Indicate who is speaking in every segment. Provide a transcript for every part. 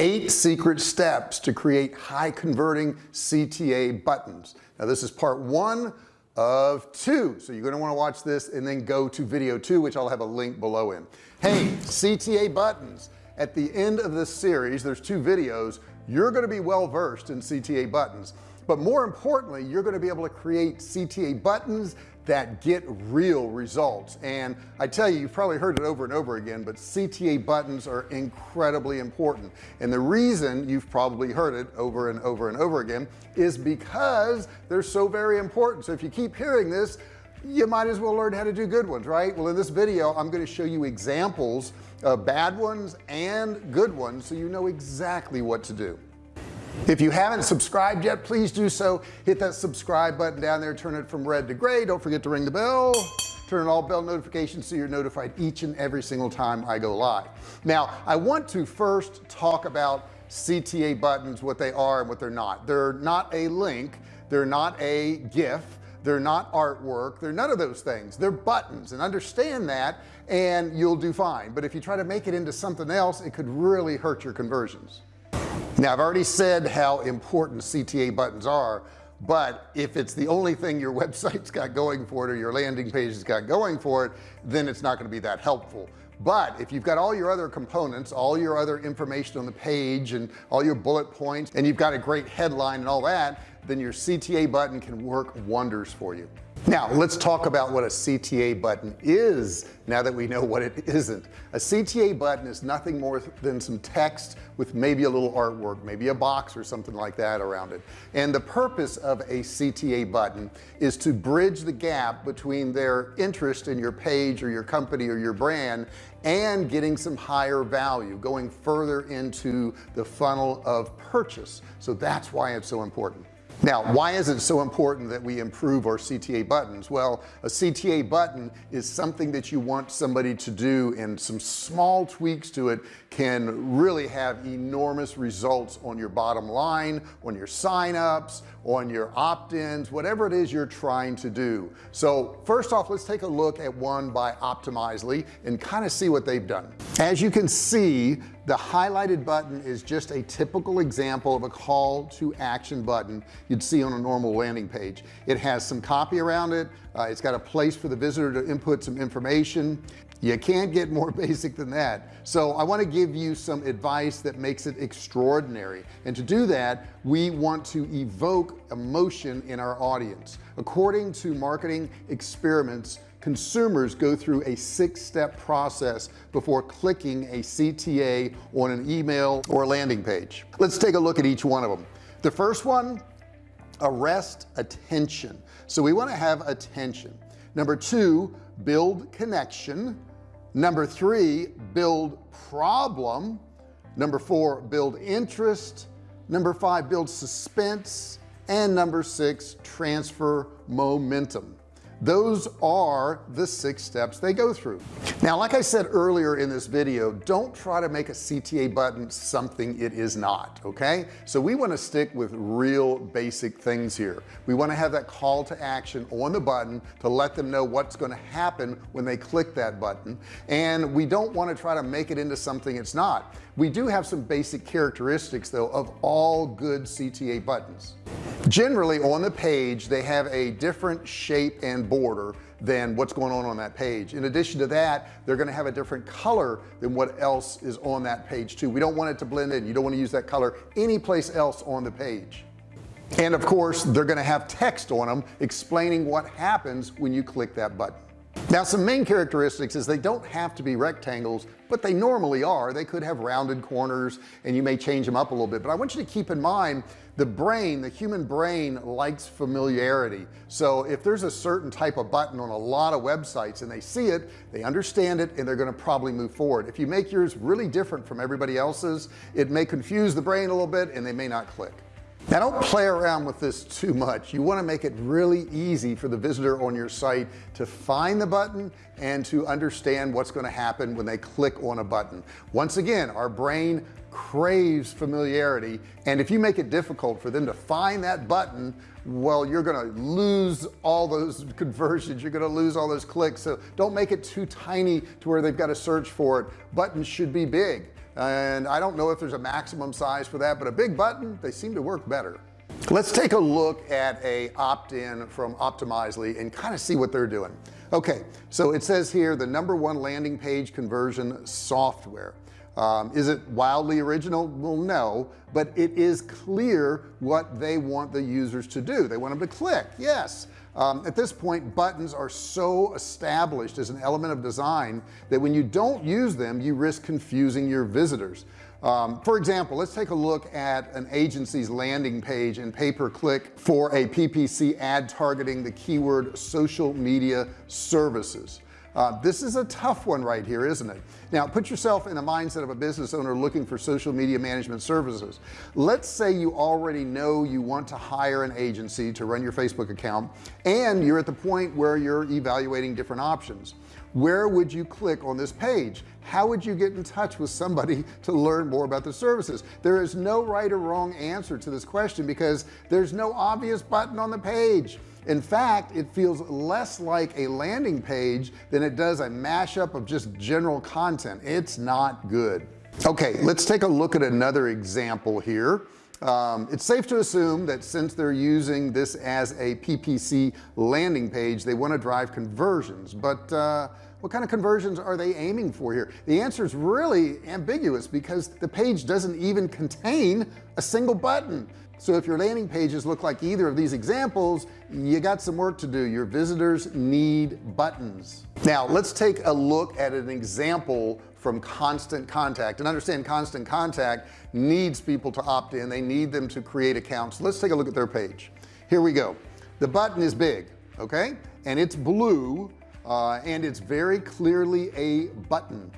Speaker 1: eight secret steps to create high converting CTA buttons. Now this is part one of two. So you're going to want to watch this and then go to video two which I'll have a link below in. Hey CTA buttons. At the end of this series there's two videos you're going to be well versed in CTA buttons. But more importantly you're going to be able to create CTA buttons that get real results. And I tell you you've probably heard it over and over again but CTA buttons are incredibly important. And the reason you've probably heard it over and over and over again is because they're so very important. So if you keep hearing this you might as well learn how to do good ones right? Well in this video I'm going to show you examples of bad ones and good ones so you know exactly what to do if you haven't subscribed yet please do so. Hit that subscribe button down there. Turn it from red to gray. Don't forget to ring the bell. Turn on all bell notifications so you're notified each and every single time I go live. Now I want to first talk about CTA buttons what they are and what they're not. They're not a link. They're not a GIF. They're not artwork. They're none of those things. They're buttons and understand that and you'll do fine. But if you try to make it into something else it could really hurt your conversions now I've already said how important CTA buttons are but if it's the only thing your website's got going for it or your landing page has got going for it then it's not going to be that helpful. But if you've got all your other components all your other information on the page and all your bullet points and you've got a great headline and all that then your CTA button can work wonders for you now let's talk about what a CTA button is now that we know what it isn't. A CTA button is nothing more than some text with maybe a little artwork maybe a box or something like that around it. And the purpose of a CTA button is to bridge the gap between their interest in your page or your company or your brand and getting some higher value going further into the funnel of purchase. So that's why it's so important now why is it so important that we improve our CTA buttons? Well a CTA button is something that you want somebody to do and some small tweaks to it can really have enormous results on your bottom line on your signups on your opt-ins whatever it is you're trying to do. So first off let's take a look at one by optimizely and kind of see what they've done. As you can see the highlighted button is just a typical example of a call to action button you'd see on a normal landing page. It has some copy around it. Uh, it's got a place for the visitor to input some information. You can't get more basic than that. So I want to give you some advice that makes it extraordinary. And to do that we want to evoke emotion in our audience. According to marketing experiments consumers go through a six-step process before clicking a CTA on an email or landing page. Let's take a look at each one of them. The first one arrest attention. So we want to have attention. Number two build connection. Number three build problem. Number four build interest. Number five build suspense. And number six transfer momentum those are the six steps they go through. Now like I said earlier in this video don't try to make a CTA button something it is not okay? So we want to stick with real basic things here. We want to have that call to action on the button to let them know what's going to happen when they click that button. And we don't want to try to make it into something it's not. We do have some basic characteristics though of all good CTA buttons generally on the page they have a different shape and border than what's going on on that page. In addition to that they're going to have a different color than what else is on that page too. We don't want it to blend in. You don't want to use that color anyplace else on the page. And of course they're going to have text on them explaining what happens when you click that button now some main characteristics is they don't have to be rectangles but they normally are. They could have rounded corners and you may change them up a little bit. But I want you to keep in mind the brain the human brain likes familiarity. So if there's a certain type of button on a lot of websites and they see it they understand it and they're going to probably move forward. If you make yours really different from everybody else's it may confuse the brain a little bit and they may not click now don't play around with this too much. You want to make it really easy for the visitor on your site to find the button and to understand what's going to happen when they click on a button. Once again our brain craves familiarity and if you make it difficult for them to find that button well you're gonna lose all those conversions. You're gonna lose all those clicks. So don't make it too tiny to where they've got to search for it. Buttons should be big and I don't know if there's a maximum size for that but a big button they seem to work better. Let's take a look at a opt-in from Optimizely and kind of see what they're doing. Okay so it says here the number one landing page conversion software. Um, is it wildly original? Well no but it is clear what they want the users to do. They want them to click yes um, at this point buttons are so established as an element of design that when you don't use them you risk confusing your visitors. Um, for example let's take a look at an agency's landing page and pay-per-click for a PPC ad targeting the keyword social media services uh, this is a tough one right here isn't it? Now put yourself in the mindset of a business owner looking for social media management services. Let's say you already know you want to hire an agency to run your Facebook account and you're at the point where you're evaluating different options. Where would you click on this page? How would you get in touch with somebody to learn more about the services? There is no right or wrong answer to this question because there's no obvious button on the page in fact it feels less like a landing page than it does a mashup of just general content. It's not good. Okay let's take a look at another example here. Um, it's safe to assume that since they're using this as a PPC landing page they want to drive conversions. But uh, what kind of conversions are they aiming for here? The answer is really ambiguous because the page doesn't even contain a single button so if your landing pages look like either of these examples you got some work to do. Your visitors need buttons. Now let's take a look at an example from constant contact. And understand constant contact needs people to opt in. They need them to create accounts. Let's take a look at their page. Here we go. The button is big okay? And it's blue uh, and it's very clearly a button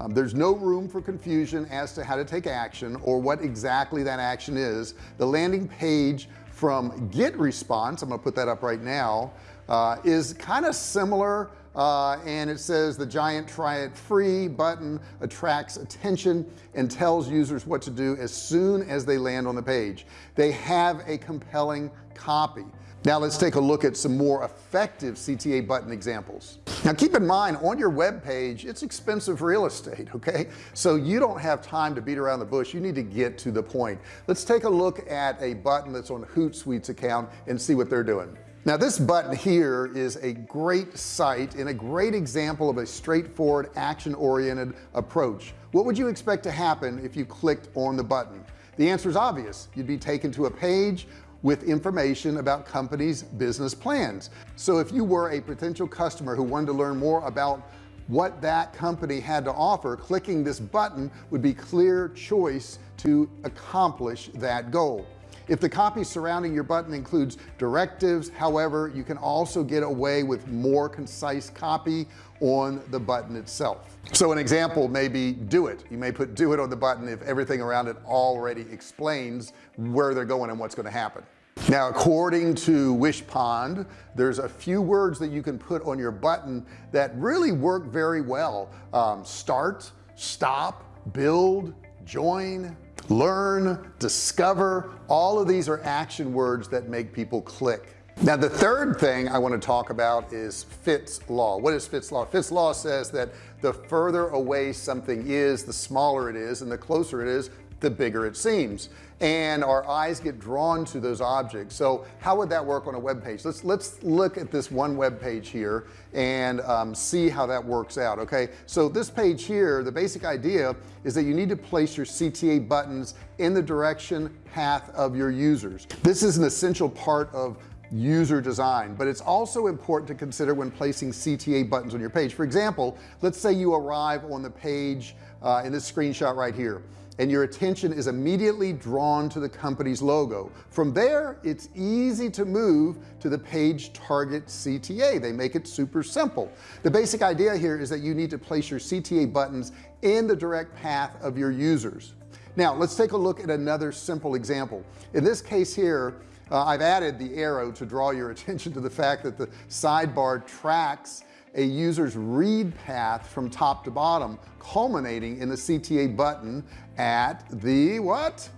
Speaker 1: um, there's no room for confusion as to how to take action or what exactly that action is. The landing page from GetResponse I'm gonna put that up right now uh, is kind of similar uh, and it says the giant try it free button attracts attention and tells users what to do as soon as they land on the page. They have a compelling copy now let's take a look at some more effective CTA button examples. Now keep in mind on your web page it's expensive real estate okay? So you don't have time to beat around the bush. You need to get to the point. Let's take a look at a button that's on Hootsuite's account and see what they're doing. Now this button here is a great site and a great example of a straightforward action-oriented approach. What would you expect to happen if you clicked on the button? The answer is obvious. You'd be taken to a page with information about companies business plans. So if you were a potential customer who wanted to learn more about what that company had to offer clicking this button would be clear choice to accomplish that goal. If the copy surrounding your button includes directives however you can also get away with more concise copy on the button itself. So an example may be do it. You may put do it on the button if everything around it already explains where they're going and what's going to happen now according to Wishpond there's a few words that you can put on your button that really work very well. Um, start stop build join learn discover. All of these are action words that make people click. Now the third thing I want to talk about is Fitts law. What is Fitts law? Fitts law says that the further away something is the smaller it is and the closer it is the bigger it seems and our eyes get drawn to those objects. So how would that work on a web page? Let's let's look at this one web page here and um, see how that works out okay? So this page here the basic idea is that you need to place your CTA buttons in the direction path of your users. This is an essential part of user design but it's also important to consider when placing CTA buttons on your page. For example let's say you arrive on the page uh, in this screenshot right here and your attention is immediately drawn to the company's logo. From there it's easy to move to the page target CTA they make it super simple. The basic idea here is that you need to place your CTA buttons in the direct path of your users. Now let's take a look at another simple example. In this case here uh, I've added the arrow to draw your attention to the fact that the sidebar tracks a user's read path from top to bottom culminating in the CTA button at the what?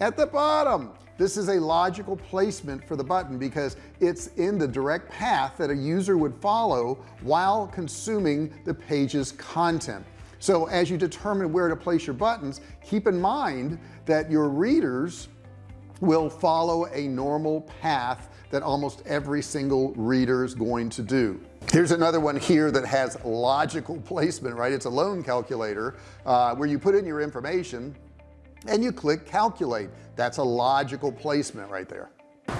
Speaker 1: At the bottom. This is a logical placement for the button because it's in the direct path that a user would follow while consuming the page's content. So as you determine where to place your buttons keep in mind that your readers will follow a normal path that almost every single reader is going to do here's another one here that has logical placement right? It's a loan calculator uh, where you put in your information and you click calculate. That's a logical placement right there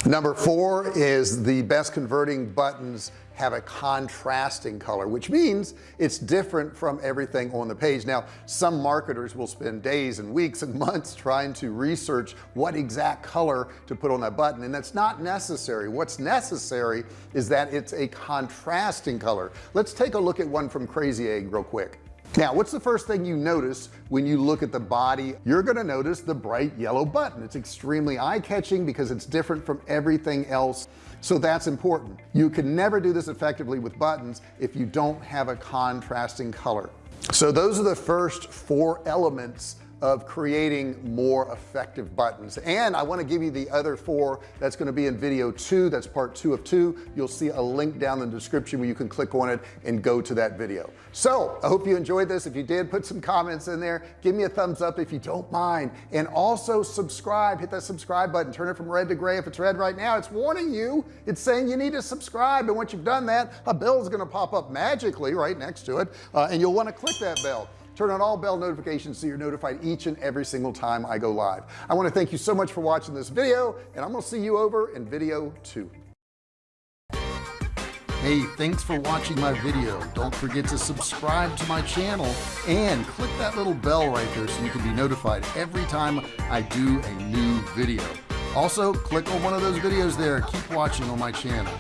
Speaker 1: number four is the best converting buttons have a contrasting color which means it's different from everything on the page. Now some marketers will spend days and weeks and months trying to research what exact color to put on that button and that's not necessary. What's necessary is that it's a contrasting color. Let's take a look at one from crazy egg real quick now what's the first thing you notice when you look at the body? You're gonna notice the bright yellow button. It's extremely eye-catching because it's different from everything else. So that's important. You can never do this effectively with buttons if you don't have a contrasting color. So those are the first four elements of creating more effective buttons. And I want to give you the other four that's going to be in video two that's part two of two. You'll see a link down in the description where you can click on it and go to that video. So I hope you enjoyed this. If you did put some comments in there. Give me a thumbs up if you don't mind. And also subscribe hit that subscribe button. Turn it from red to gray. If it's red right now it's warning you. It's saying you need to subscribe. And once you've done that a bell is going to pop up magically right next to it uh, and you'll want to click that bell turn on all bell notifications so you're notified each and every single time I go live I want to thank you so much for watching this video and I'm gonna see you over in video two Hey, thanks for watching my video. Don't forget to subscribe to my channel and click that little bell right there so you can be notified every time I do a new video. Also, click on one of those videos there. Keep watching on my channel.